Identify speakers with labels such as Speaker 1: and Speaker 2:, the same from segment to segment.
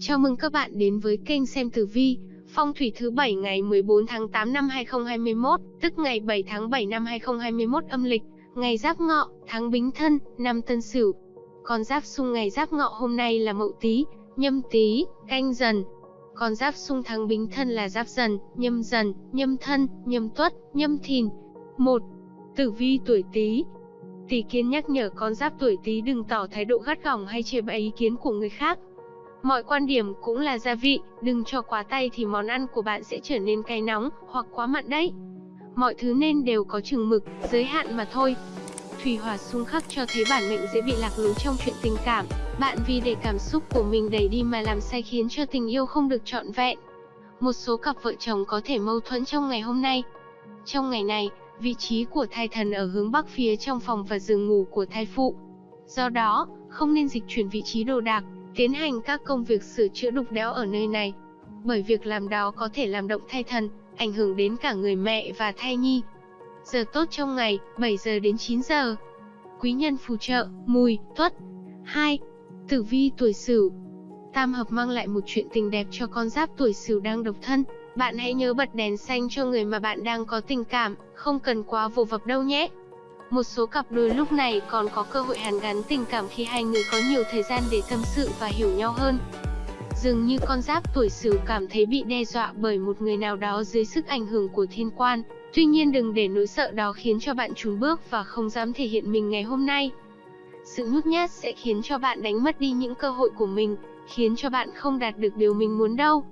Speaker 1: Chào mừng các bạn đến với kênh xem tử vi, phong thủy thứ bảy ngày 14 tháng 8 năm 2021, tức ngày 7 tháng 7 năm 2021 âm lịch, ngày Giáp Ngọ, tháng Bính Thân, năm Tân Sửu. Con giáp xung ngày Giáp Ngọ hôm nay là Mậu Tý, Nhâm Tý, Canh Dần. Con giáp xung tháng Bính Thân là Giáp Dần, Nhâm Dần, Nhâm Thân, Nhâm Tuất, Nhâm Thìn. 1. Tử vi tuổi Tý, Tỷ kiến nhắc nhở con giáp tuổi Tý đừng tỏ thái độ gắt gỏng hay chê bai ý kiến của người khác. Mọi quan điểm cũng là gia vị, đừng cho quá tay thì món ăn của bạn sẽ trở nên cay nóng hoặc quá mặn đấy. Mọi thứ nên đều có chừng mực, giới hạn mà thôi. Thủy hỏa xung khắc cho thấy bản mệnh dễ bị lạc lối trong chuyện tình cảm. Bạn vì để cảm xúc của mình đẩy đi mà làm sai khiến cho tình yêu không được trọn vẹn. Một số cặp vợ chồng có thể mâu thuẫn trong ngày hôm nay. Trong ngày này, vị trí của thai thần ở hướng bắc phía trong phòng và giường ngủ của thai phụ. Do đó, không nên dịch chuyển vị trí đồ đạc, tiến hành các công việc sửa chữa đục đẽo ở nơi này. Bởi việc làm đó có thể làm động thai thần, ảnh hưởng đến cả người mẹ và thai nhi. Giờ tốt trong ngày, 7 giờ đến 9 giờ. Quý nhân phù trợ, mùi, tuất. 2. Tử vi tuổi sửu Tam hợp mang lại một chuyện tình đẹp cho con giáp tuổi sửu đang độc thân. Bạn hãy nhớ bật đèn xanh cho người mà bạn đang có tình cảm, không cần quá vô vập đâu nhé. Một số cặp đôi lúc này còn có cơ hội hàn gắn tình cảm khi hai người có nhiều thời gian để tâm sự và hiểu nhau hơn. Dường như con giáp tuổi Sửu cảm thấy bị đe dọa bởi một người nào đó dưới sức ảnh hưởng của thiên quan. Tuy nhiên đừng để nỗi sợ đó khiến cho bạn trùn bước và không dám thể hiện mình ngày hôm nay. Sự nhút nhát sẽ khiến cho bạn đánh mất đi những cơ hội của mình, khiến cho bạn không đạt được điều mình muốn đâu.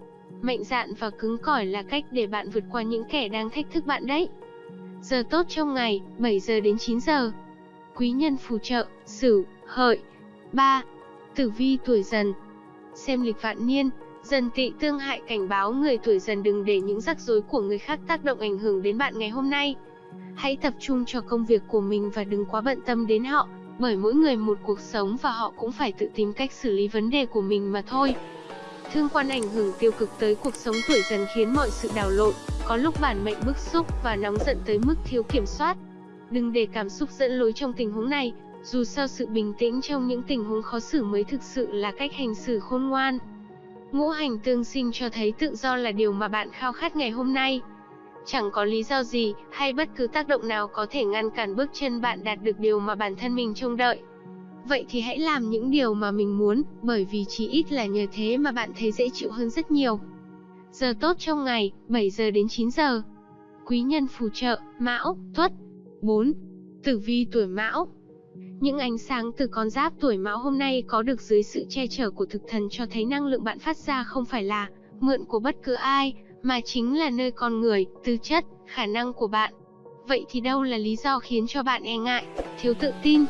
Speaker 1: Mạnh dạn và cứng cỏi là cách để bạn vượt qua những kẻ đang thách thức bạn đấy. Giờ tốt trong ngày, 7 giờ đến 9 giờ. Quý nhân phù trợ, Sửu, Hợi. 3. Tử vi tuổi Dần. Xem lịch vạn niên, Dần Tỵ tương hại cảnh báo người tuổi Dần đừng để những rắc rối của người khác tác động ảnh hưởng đến bạn ngày hôm nay. Hãy tập trung cho công việc của mình và đừng quá bận tâm đến họ, bởi mỗi người một cuộc sống và họ cũng phải tự tìm cách xử lý vấn đề của mình mà thôi. Thương quan ảnh hưởng tiêu cực tới cuộc sống tuổi dần khiến mọi sự đảo lộn, có lúc bản mệnh bức xúc và nóng giận tới mức thiếu kiểm soát. Đừng để cảm xúc dẫn lối trong tình huống này, dù sao sự bình tĩnh trong những tình huống khó xử mới thực sự là cách hành xử khôn ngoan. Ngũ hành tương sinh cho thấy tự do là điều mà bạn khao khát ngày hôm nay. Chẳng có lý do gì hay bất cứ tác động nào có thể ngăn cản bước chân bạn đạt được điều mà bản thân mình trông đợi. Vậy thì hãy làm những điều mà mình muốn, bởi vì chỉ ít là nhờ thế mà bạn thấy dễ chịu hơn rất nhiều. Giờ tốt trong ngày, 7 giờ đến 9 giờ. Quý nhân phù trợ, Mão, Tuất. 4. Tử vi tuổi Mão. Những ánh sáng từ con giáp tuổi Mão hôm nay có được dưới sự che chở của thực thần cho thấy năng lượng bạn phát ra không phải là mượn của bất cứ ai, mà chính là nơi con người, tư chất, khả năng của bạn. Vậy thì đâu là lý do khiến cho bạn e ngại, thiếu tự tin,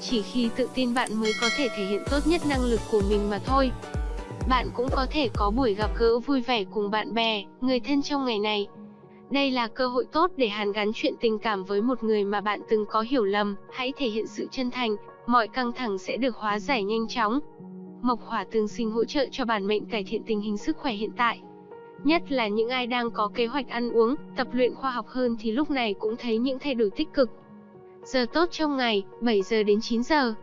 Speaker 1: chỉ khi tự tin bạn mới có thể thể hiện tốt nhất năng lực của mình mà thôi. Bạn cũng có thể có buổi gặp gỡ vui vẻ cùng bạn bè, người thân trong ngày này. Đây là cơ hội tốt để hàn gắn chuyện tình cảm với một người mà bạn từng có hiểu lầm, hãy thể hiện sự chân thành, mọi căng thẳng sẽ được hóa giải nhanh chóng. Mộc hỏa tương sinh hỗ trợ cho bản mệnh cải thiện tình hình sức khỏe hiện tại. Nhất là những ai đang có kế hoạch ăn uống, tập luyện khoa học hơn thì lúc này cũng thấy những thay đổi tích cực. Giờ tốt trong ngày, 7 giờ đến 9 giờ.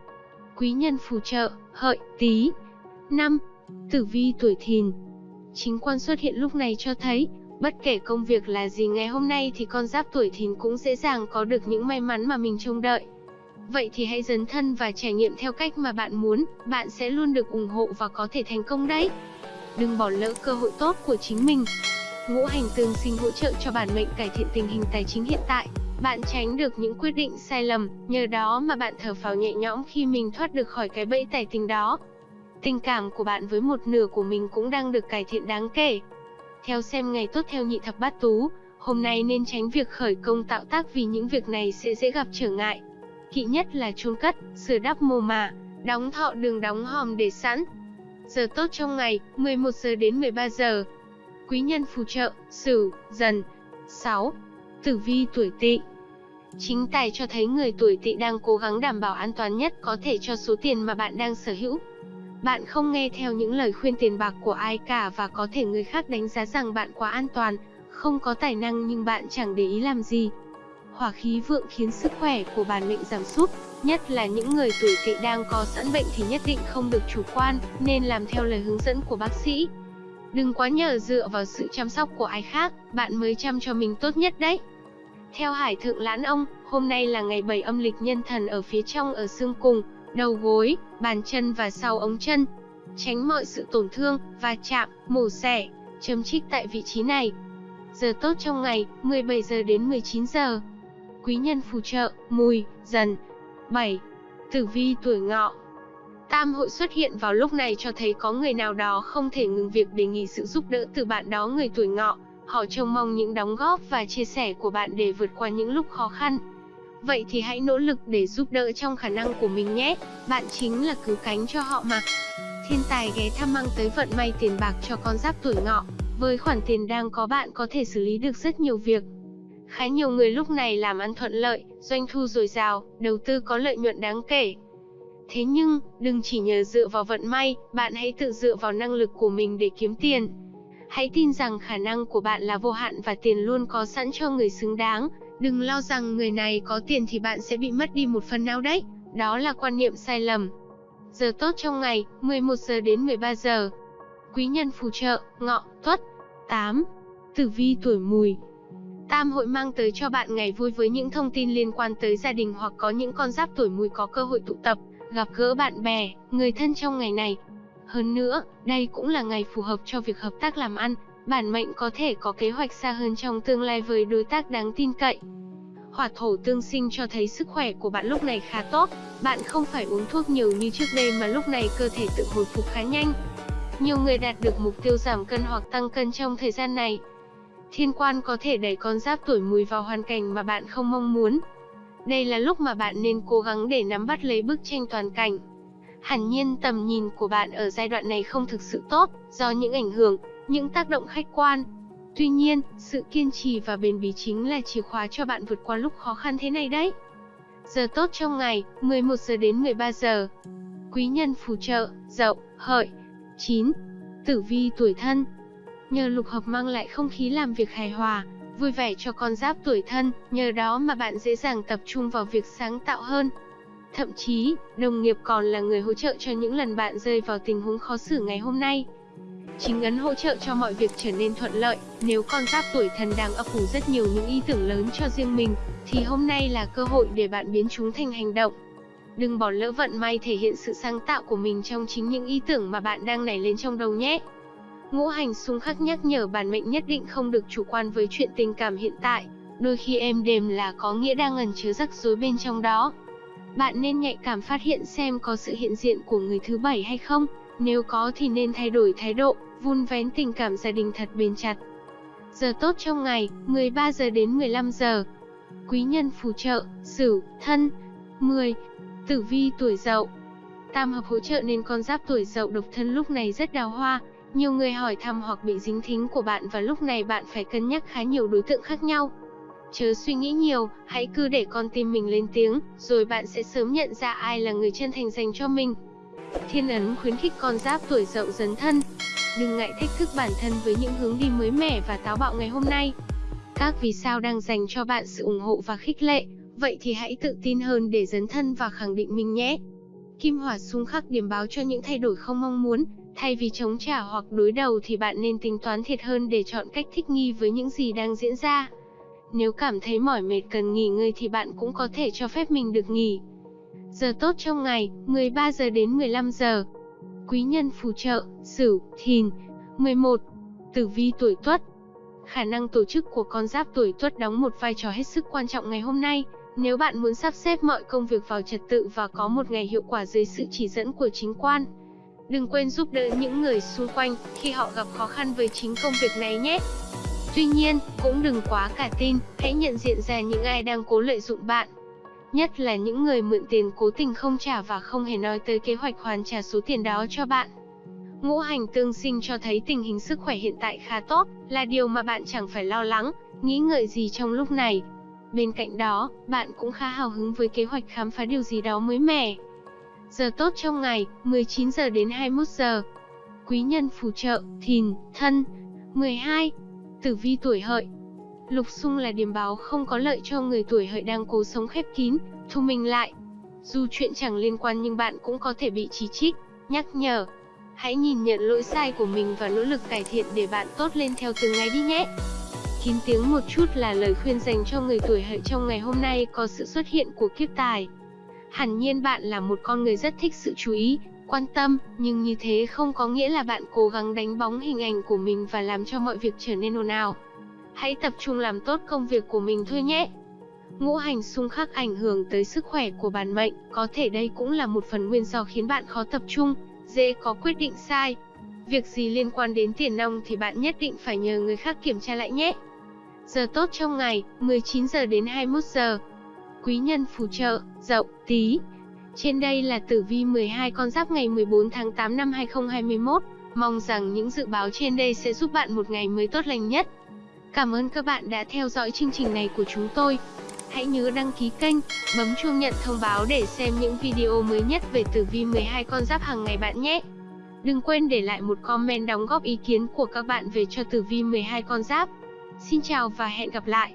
Speaker 1: Quý nhân phù trợ, hợi, tí. 5. Tử vi tuổi thìn. Chính quan xuất hiện lúc này cho thấy, bất kể công việc là gì ngày hôm nay thì con giáp tuổi thìn cũng dễ dàng có được những may mắn mà mình trông đợi. Vậy thì hãy dấn thân và trải nghiệm theo cách mà bạn muốn, bạn sẽ luôn được ủng hộ và có thể thành công đấy. Đừng bỏ lỡ cơ hội tốt của chính mình. Ngũ hành tương sinh hỗ trợ cho bản mệnh cải thiện tình hình tài chính hiện tại. Bạn tránh được những quyết định sai lầm, nhờ đó mà bạn thở phào nhẹ nhõm khi mình thoát được khỏi cái bẫy tài tình đó. Tình cảm của bạn với một nửa của mình cũng đang được cải thiện đáng kể. Theo xem ngày tốt theo nhị thập bát tú, hôm nay nên tránh việc khởi công tạo tác vì những việc này sẽ dễ gặp trở ngại. Kỵ nhất là chôn cất, sửa đắp mồ mả, đóng thọ đường đóng hòm để sẵn. Giờ tốt trong ngày, 11 giờ đến 13 giờ. Quý nhân phù trợ, Sửu, Dần. 6. Tử vi tuổi Tỵ. Chính tài cho thấy người tuổi Tỵ đang cố gắng đảm bảo an toàn nhất có thể cho số tiền mà bạn đang sở hữu. Bạn không nghe theo những lời khuyên tiền bạc của ai cả và có thể người khác đánh giá rằng bạn quá an toàn, không có tài năng nhưng bạn chẳng để ý làm gì. hỏa khí vượng khiến sức khỏe của bản mệnh giảm sút, nhất là những người tuổi tỵ đang có sẵn bệnh thì nhất định không được chủ quan, nên làm theo lời hướng dẫn của bác sĩ. Đừng quá nhờ dựa vào sự chăm sóc của ai khác, bạn mới chăm cho mình tốt nhất đấy. Theo Hải Thượng Lãn Ông, hôm nay là ngày 7 âm lịch nhân thần ở phía trong ở xương cùng, đầu gối, bàn chân và sau ống chân. Tránh mọi sự tổn thương, va chạm, mổ xẻ, châm chích tại vị trí này. Giờ tốt trong ngày, 17 giờ đến 19 giờ. Quý nhân phù trợ, mùi, dần. 7. Tử vi tuổi ngọ Tam hội xuất hiện vào lúc này cho thấy có người nào đó không thể ngừng việc đề nghị sự giúp đỡ từ bạn đó người tuổi ngọ. Họ trông mong những đóng góp và chia sẻ của bạn để vượt qua những lúc khó khăn. Vậy thì hãy nỗ lực để giúp đỡ trong khả năng của mình nhé, bạn chính là cứu cánh cho họ mà. Thiên tài ghé thăm mang tới vận may tiền bạc cho con giáp tuổi ngọ. Với khoản tiền đang có bạn có thể xử lý được rất nhiều việc. Khá nhiều người lúc này làm ăn thuận lợi, doanh thu dồi dào, đầu tư có lợi nhuận đáng kể. Thế nhưng, đừng chỉ nhờ dựa vào vận may, bạn hãy tự dựa vào năng lực của mình để kiếm tiền. Hãy tin rằng khả năng của bạn là vô hạn và tiền luôn có sẵn cho người xứng đáng. Đừng lo rằng người này có tiền thì bạn sẽ bị mất đi một phần nào đấy. Đó là quan niệm sai lầm. Giờ tốt trong ngày, 11 giờ đến 13 giờ. Quý nhân phù trợ, ngọ, tuất. 8. Tử vi tuổi mùi, Tam hội mang tới cho bạn ngày vui với những thông tin liên quan tới gia đình hoặc có những con giáp tuổi mùi có cơ hội tụ tập, gặp gỡ bạn bè, người thân trong ngày này. Hơn nữa, đây cũng là ngày phù hợp cho việc hợp tác làm ăn, bản mệnh có thể có kế hoạch xa hơn trong tương lai với đối tác đáng tin cậy. Hỏa thổ tương sinh cho thấy sức khỏe của bạn lúc này khá tốt, bạn không phải uống thuốc nhiều như trước đây mà lúc này cơ thể tự hồi phục khá nhanh. Nhiều người đạt được mục tiêu giảm cân hoặc tăng cân trong thời gian này. Thiên quan có thể đẩy con giáp tuổi mùi vào hoàn cảnh mà bạn không mong muốn. Đây là lúc mà bạn nên cố gắng để nắm bắt lấy bức tranh toàn cảnh. Hẳn nhiên tầm nhìn của bạn ở giai đoạn này không thực sự tốt, do những ảnh hưởng, những tác động khách quan. Tuy nhiên, sự kiên trì và bền bỉ chính là chìa khóa cho bạn vượt qua lúc khó khăn thế này đấy. Giờ tốt trong ngày, 11 giờ đến 13 giờ. Quý nhân phù trợ, dậu, hợi. 9. Tử vi tuổi thân, Nhờ lục hợp mang lại không khí làm việc hài hòa, vui vẻ cho con giáp tuổi thân, nhờ đó mà bạn dễ dàng tập trung vào việc sáng tạo hơn. Thậm chí, đồng nghiệp còn là người hỗ trợ cho những lần bạn rơi vào tình huống khó xử ngày hôm nay. Chính ấn hỗ trợ cho mọi việc trở nên thuận lợi, nếu con giáp tuổi thần đang ấp ủ rất nhiều những ý tưởng lớn cho riêng mình, thì hôm nay là cơ hội để bạn biến chúng thành hành động. Đừng bỏ lỡ vận may thể hiện sự sáng tạo của mình trong chính những ý tưởng mà bạn đang nảy lên trong đầu nhé. Ngũ hành xung khắc nhắc nhở bản mệnh nhất định không được chủ quan với chuyện tình cảm hiện tại, đôi khi êm đềm là có nghĩa đang ẩn chứa rắc rối bên trong đó. Bạn nên nhạy cảm phát hiện xem có sự hiện diện của người thứ bảy hay không, nếu có thì nên thay đổi thái độ, vun vén tình cảm gia đình thật bền chặt. Giờ tốt trong ngày, 13 giờ đến 15 giờ. Quý nhân phù trợ, Sửu, Thân. 10. Tử vi tuổi Dậu. Tam hợp hỗ trợ nên con giáp tuổi Dậu độc thân lúc này rất đào hoa, nhiều người hỏi thăm hoặc bị dính thính của bạn và lúc này bạn phải cân nhắc khá nhiều đối tượng khác nhau. Chớ suy nghĩ nhiều, hãy cứ để con tim mình lên tiếng, rồi bạn sẽ sớm nhận ra ai là người chân thành dành cho mình. Thiên ấn khuyến khích con giáp tuổi dậu dấn thân. Đừng ngại thách thức bản thân với những hướng đi mới mẻ và táo bạo ngày hôm nay. Các vì sao đang dành cho bạn sự ủng hộ và khích lệ, vậy thì hãy tự tin hơn để dấn thân và khẳng định mình nhé. Kim hỏa xung khắc điểm báo cho những thay đổi không mong muốn, Thay vì chống trả hoặc đối đầu thì bạn nên tính toán thiệt hơn để chọn cách thích nghi với những gì đang diễn ra. Nếu cảm thấy mỏi mệt cần nghỉ ngơi thì bạn cũng có thể cho phép mình được nghỉ. Giờ tốt trong ngày, 13 giờ đến 15 giờ. Quý nhân phù trợ, Sửu, Thìn. 11. Tử vi tuổi Tuất. Khả năng tổ chức của con giáp tuổi Tuất đóng một vai trò hết sức quan trọng ngày hôm nay. Nếu bạn muốn sắp xếp mọi công việc vào trật tự và có một ngày hiệu quả dưới sự chỉ dẫn của chính quan, Đừng quên giúp đỡ những người xung quanh khi họ gặp khó khăn với chính công việc này nhé. Tuy nhiên, cũng đừng quá cả tin, hãy nhận diện ra những ai đang cố lợi dụng bạn. Nhất là những người mượn tiền cố tình không trả và không hề nói tới kế hoạch hoàn trả số tiền đó cho bạn. Ngũ hành tương sinh cho thấy tình hình sức khỏe hiện tại khá tốt, là điều mà bạn chẳng phải lo lắng, nghĩ ngợi gì trong lúc này. Bên cạnh đó, bạn cũng khá hào hứng với kế hoạch khám phá điều gì đó mới mẻ. Giờ tốt trong ngày, 19 giờ đến 21 giờ. Quý nhân phù trợ, thìn, thân. 12. Tử vi tuổi hợi. Lục xung là điểm báo không có lợi cho người tuổi hợi đang cố sống khép kín, thu mình lại. Dù chuyện chẳng liên quan nhưng bạn cũng có thể bị chỉ trích, nhắc nhở. Hãy nhìn nhận lỗi sai của mình và nỗ lực cải thiện để bạn tốt lên theo từng ngày đi nhé. Kín tiếng một chút là lời khuyên dành cho người tuổi hợi trong ngày hôm nay có sự xuất hiện của kiếp tài. Hẳn nhiên bạn là một con người rất thích sự chú ý, quan tâm, nhưng như thế không có nghĩa là bạn cố gắng đánh bóng hình ảnh của mình và làm cho mọi việc trở nên ồn ào. Hãy tập trung làm tốt công việc của mình thôi nhé. Ngũ hành xung khắc ảnh hưởng tới sức khỏe của bản mệnh, có thể đây cũng là một phần nguyên do khiến bạn khó tập trung, dễ có quyết định sai. Việc gì liên quan đến tiền nong thì bạn nhất định phải nhờ người khác kiểm tra lại nhé. Giờ tốt trong ngày, 19 giờ đến 21 giờ. Quý nhân phù trợ, dậu, tí. Trên đây là tử vi 12 con giáp ngày 14 tháng 8 năm 2021. Mong rằng những dự báo trên đây sẽ giúp bạn một ngày mới tốt lành nhất. Cảm ơn các bạn đã theo dõi chương trình này của chúng tôi. Hãy nhớ đăng ký kênh, bấm chuông nhận thông báo để xem những video mới nhất về tử vi 12 con giáp hàng ngày bạn nhé. Đừng quên để lại một comment đóng góp ý kiến của các bạn về cho tử vi 12 con giáp. Xin chào và hẹn gặp lại.